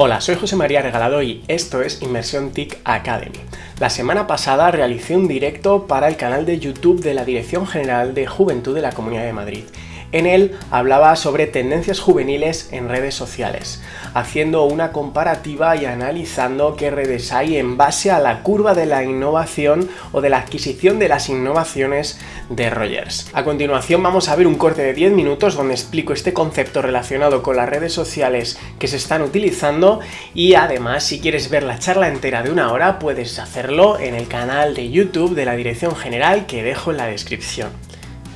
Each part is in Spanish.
Hola, soy José María Regalado y esto es Inmersión TIC Academy. La semana pasada realicé un directo para el canal de YouTube de la Dirección General de Juventud de la Comunidad de Madrid en él hablaba sobre tendencias juveniles en redes sociales, haciendo una comparativa y analizando qué redes hay en base a la curva de la innovación o de la adquisición de las innovaciones de Rogers. A continuación vamos a ver un corte de 10 minutos donde explico este concepto relacionado con las redes sociales que se están utilizando y además si quieres ver la charla entera de una hora puedes hacerlo en el canal de YouTube de la Dirección General que dejo en la descripción.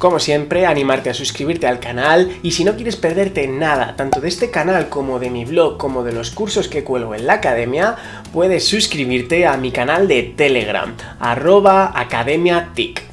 Como siempre, animarte a suscribirte al canal y si no quieres perderte nada, tanto de este canal como de mi blog, como de los cursos que cuelgo en la academia, puedes suscribirte a mi canal de Telegram, arroba academiatic.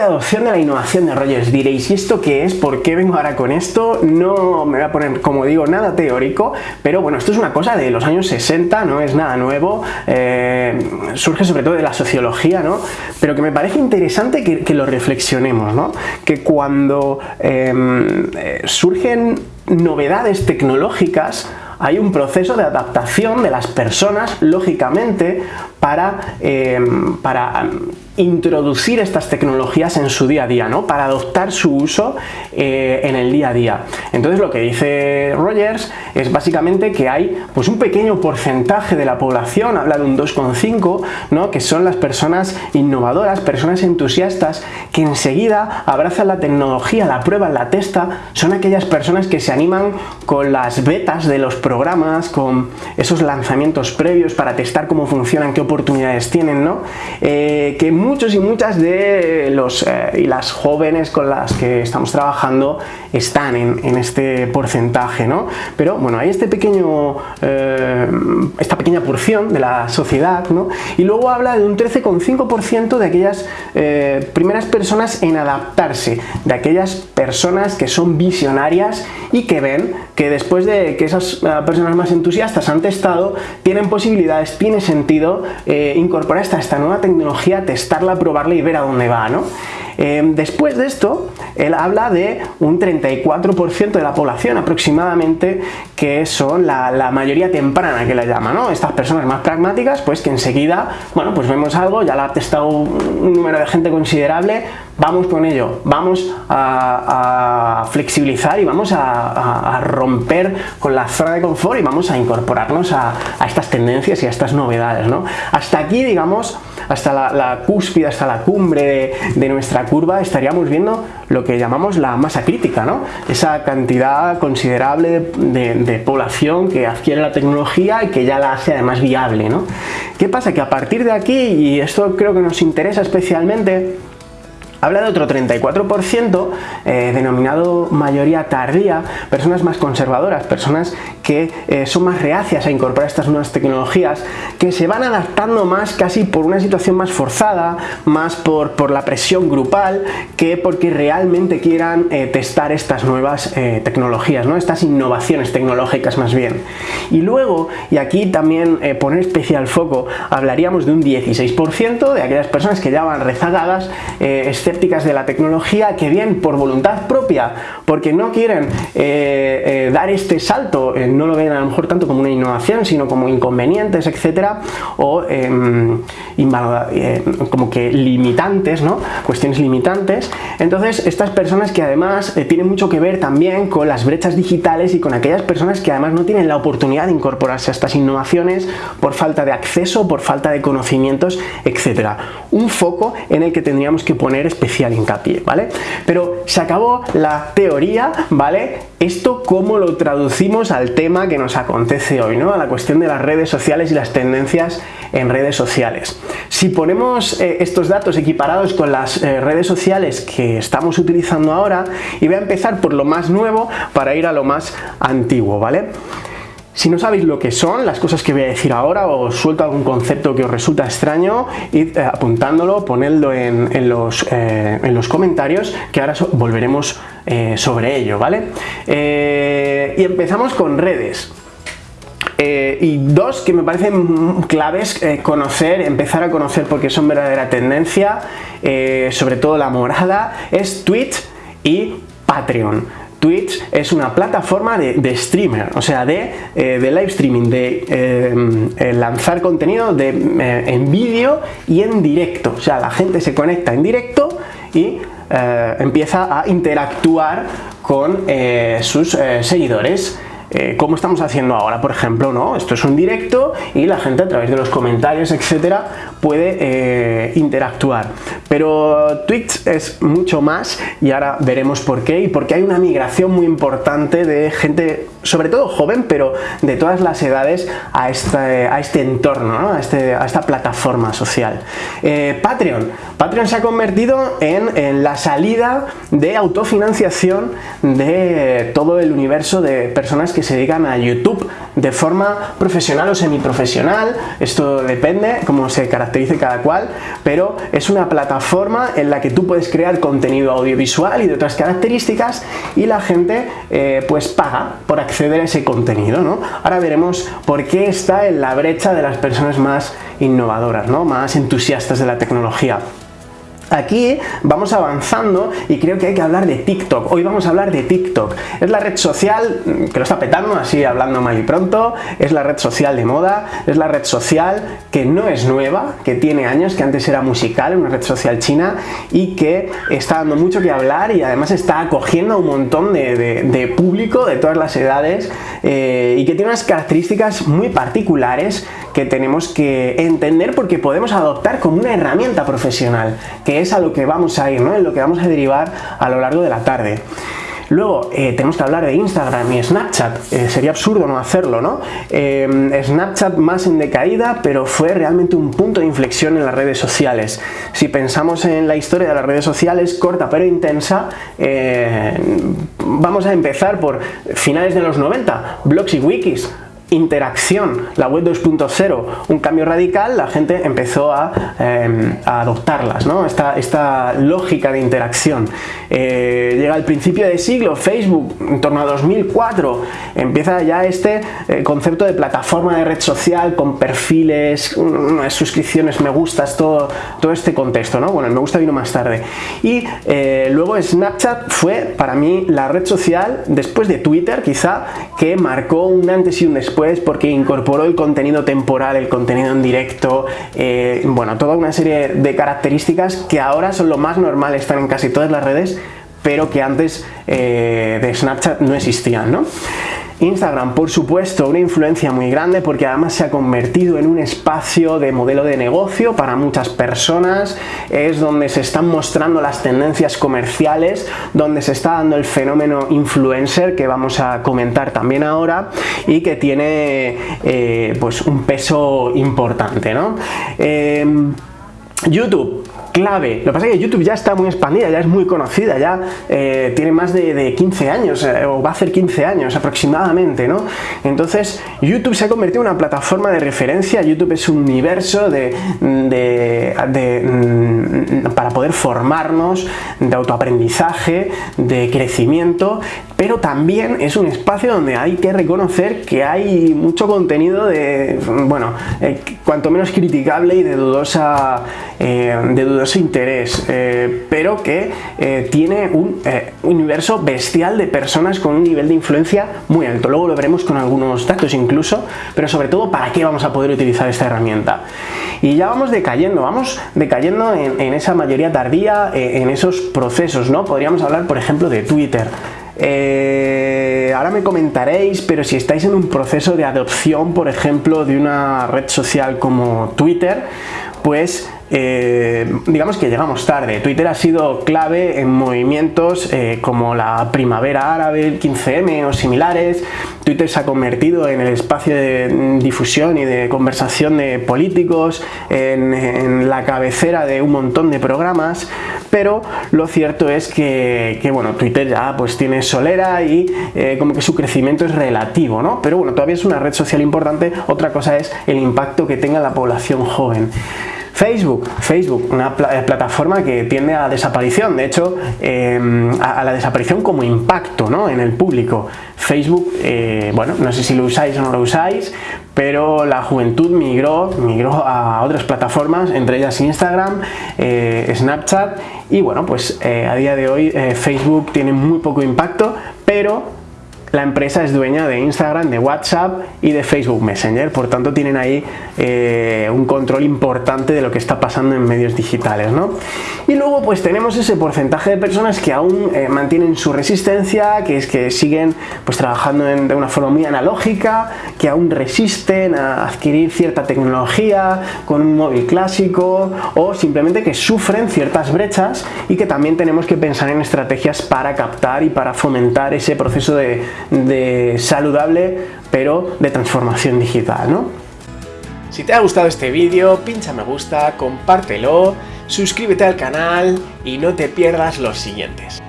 De adopción de la innovación de Rogers. Diréis, ¿y esto qué es? ¿Por qué vengo ahora con esto? No me voy a poner, como digo, nada teórico, pero bueno, esto es una cosa de los años 60, no es nada nuevo, eh, surge sobre todo de la sociología, ¿no? Pero que me parece interesante que, lo reflexionemos, ¿no? Que cuando em, eh, surgen novedades tecnológicas, hay un proceso de adaptación de las personas, lógicamente, para, em, para introducir estas tecnologías en su día a día, ¿no? para adoptar su uso eh, en el día a día. Entonces lo que dice Rogers es básicamente que hay pues, un pequeño porcentaje de la población, habla de un 2,5, ¿no? que son las personas innovadoras, personas entusiastas, que enseguida abrazan la tecnología, la prueban, la testa, son aquellas personas que se animan con las betas de los programas, con esos lanzamientos previos para testar cómo funcionan, qué oportunidades tienen, ¿no? Eh, que muchos y muchas de los eh, y las jóvenes con las que estamos trabajando están en, este porcentaje, ¿no? Pero bueno, hay este pequeño, eh, esta pequeña porción de la sociedad, ¿no? Y luego habla de un 13,5% de aquellas eh, primeras personas en adaptarse, de aquellas personas que son visionarias y que ven que después de que esas personas más entusiastas han testado, tienen posibilidades, tiene sentido incorporar esta, esta nueva tecnología, testar probarla y ver a dónde va, ¿no? Em, después de esto, él habla de un 34% de la población aproximadamente que son la, mayoría temprana que la llama, ¿no? Estas personas más pragmáticas, pues que enseguida, bueno, pues vemos algo, ya la ha testado un número de gente considerable, vamos con ello, vamos a, flexibilizar y vamos a, romper con la zona de confort y vamos a incorporarnos a, estas tendencias y a estas novedades, ¿no? Hasta aquí, digamos, hasta la, cúspide, hasta la cumbre de, nuestra curva, estaríamos viendo lo que llamamos la masa crítica, ¿no? Esa cantidad considerable de, población que adquiere la tecnología y que ya la hace además viable, ¿no? ¿Qué pasa? Que a partir de aquí, y esto creo que nos interesa especialmente, Habla de otro 34% eh, denominado mayoría tardía, personas más conservadoras, personas que eh, son más reacias a incorporar estas nuevas tecnologías, que se van adaptando más casi por una situación más forzada, más por, por la presión grupal, que porque realmente quieran eh, testar estas nuevas tecnologías, ¿no? estas innovaciones tecnológicas más bien. Y luego, y aquí también poner especial foco, hablaríamos de un 16% de aquellas personas que ya van rezagadas, de la tecnología que bien por voluntad propia, porque no quieren eh, eh, dar este salto, eh, no lo ven a lo mejor tanto como una innovación, sino como inconvenientes, etcétera, o em, como que limitantes, ¿no? Cuestiones limitantes. Entonces, estas personas que además tienen mucho que ver también con las brechas digitales y con aquellas personas que además no tienen la oportunidad de incorporarse a estas innovaciones por falta de acceso, por falta de conocimientos, etcétera. Un foco en el que tendríamos que poner especial hincapié, ¿vale? Pero se acabó la teoría, ¿vale? Esto cómo lo traducimos al tema que nos acontece hoy, ¿no? A la cuestión de las redes sociales y las tendencias en redes sociales. Si ponemos eh, estos datos equiparados con las eh, redes sociales que estamos utilizando ahora, y voy a empezar por lo más nuevo para ir a lo más antiguo, ¿vale? Si no sabéis lo que son las cosas que voy a decir ahora o suelto algún concepto que os resulta extraño, id eh, apuntándolo, ponedlo en, los, eh, en, los, comentarios que ahora volveremos eh, sobre ello, ¿vale? y empezamos con redes. Y dos que me parecen claves conocer, empezar a conocer porque son verdadera tendencia, sobre todo la morada, es Twitch y Patreon. Twitch es una plataforma de, streamer, o sea, de, live streaming, de lanzar contenido en vídeo y en directo. O sea, la gente se conecta en directo y empieza a interactuar con sus seguidores. Eh, como estamos haciendo ahora, por ejemplo, ¿no? Esto es un directo y la gente a través de los comentarios, etcétera, puede eh, interactuar. Pero Twitch es mucho más y ahora veremos por qué y porque hay una migración muy importante de gente, sobre todo joven, pero de todas las edades a este, a este entorno, a, este, a, esta plataforma social. Eh, Patreon. Patreon se ha convertido en, en la salida de autofinanciación de todo el universo de personas que se dedican a YouTube de forma profesional o semiprofesional, esto depende cómo se caracterice cada cual, pero es una plataforma en la que tú puedes crear contenido audiovisual y de otras características y la gente eh, pues paga por acceder a ese contenido, ¿no? Ahora veremos por qué está en la brecha de las personas más innovadoras, ¿no? más entusiastas de la tecnología. Aquí vamos avanzando y creo que hay que hablar de TikTok. Hoy vamos a hablar de TikTok. Es la red social mm, que lo está petando, así hablando mal y pronto. Es la red social de moda. Es la red social que no es nueva, que tiene años, que antes era musical, una red social china y que está dando mucho que hablar y además está acogiendo a un montón de, público de todas las edades eh, y que tiene unas características muy particulares que tenemos que entender porque podemos adoptar como una herramienta profesional, que es a lo que vamos a ir, ¿no? en lo que vamos a derivar a lo largo de la tarde. Luego eh, tenemos que hablar de Instagram y Snapchat, eh, sería absurdo no hacerlo, ¿no? Eh, Snapchat más en decaída, pero fue realmente un punto de inflexión en las redes sociales. Si pensamos en la historia de las redes sociales, corta pero intensa, vamos a empezar por finales de los 90, blogs y wikis, interacción, la web 2.0, un cambio radical, la gente empezó a, em, adoptarlas, ¿no? esta, esta, lógica de interacción. Eh, llega el principio de siglo, Facebook, en torno a 2004, empieza ya este eh, concepto de plataforma de red social con perfiles, suscripciones, me gustas, todo, todo este contexto, ¿no? Bueno, el me gusta vino más tarde. Y eh, luego Snapchat fue para mí la red social, después de Twitter quizá, que marcó un antes y un después porque incorporó el contenido temporal, el contenido en directo, eh, bueno, toda una serie de características que ahora son lo más normal, están en casi todas las redes, pero que antes eh, de Snapchat no existían, ¿no? Instagram, por supuesto, una influencia muy grande porque además se ha convertido en un espacio de modelo de negocio para muchas personas, es donde se están mostrando las tendencias comerciales, donde se está dando el fenómeno influencer que vamos a comentar también ahora y que tiene eh, pues un peso importante. ¿no? Eh, YouTube, clave. Lo que pasa es que YouTube ya está muy expandida, ya es muy conocida, ya eh, tiene más de, 15 años, eh, o va a hacer 15 años aproximadamente, ¿no? Entonces, YouTube se ha convertido en una plataforma de referencia, YouTube es un universo de, mm, para poder formarnos, de autoaprendizaje, de crecimiento, pero también es un espacio donde hay que reconocer que hay mucho contenido de, bueno, eh, cuanto menos criticable y de dudosa, de dudosa ese interés, eh, pero que eh, tiene un eh, universo bestial de personas con un nivel de influencia muy alto. Luego lo veremos con algunos datos incluso, pero sobre todo para qué vamos a poder utilizar esta herramienta. Y ya vamos decayendo, vamos decayendo en, esa mayoría tardía, en esos procesos, ¿no? Podríamos hablar, por ejemplo, de Twitter. ahora me comentaréis, pero si estáis en un proceso de adopción, por ejemplo, de una red social como Twitter, pues eh, digamos que llegamos tarde. Twitter ha sido clave en movimientos eh, como la primavera árabe, el 15M o similares. Twitter se ha convertido en el espacio de difusión y de conversación de políticos, en, la cabecera de un montón de programas, pero lo cierto es que, bueno, Twitter ya pues tiene solera y eh, como que su crecimiento es relativo, ¿no? Pero bueno, todavía es una red social importante, otra cosa es el impacto que tenga la población joven. Facebook, Facebook, una eh, plataforma que tiende a desaparición, de hecho, em, a, la desaparición como impacto ¿no? en el público. Facebook, eh, bueno, no sé si lo usáis o no lo usáis, pero la juventud migró, migró a otras plataformas, entre ellas Instagram, eh, Snapchat, y bueno, pues a día de hoy Facebook tiene muy poco impacto, pero la empresa es dueña de Instagram, de WhatsApp y de Facebook Messenger, por tanto tienen ahí eh, un control importante de lo que está pasando en medios digitales. ¿no? Y luego pues tenemos ese porcentaje de personas que aún eh, mantienen su resistencia, que es que siguen pues trabajando de una forma muy analógica, que aún resisten a adquirir cierta tecnología con un móvil clásico o simplemente que sufren ciertas brechas y que también tenemos que pensar en estrategias para captar y para fomentar ese proceso de de saludable, pero de transformación digital, ¿no? Si te ha gustado este vídeo, pincha me gusta, compártelo, suscríbete al canal y no te pierdas los siguientes.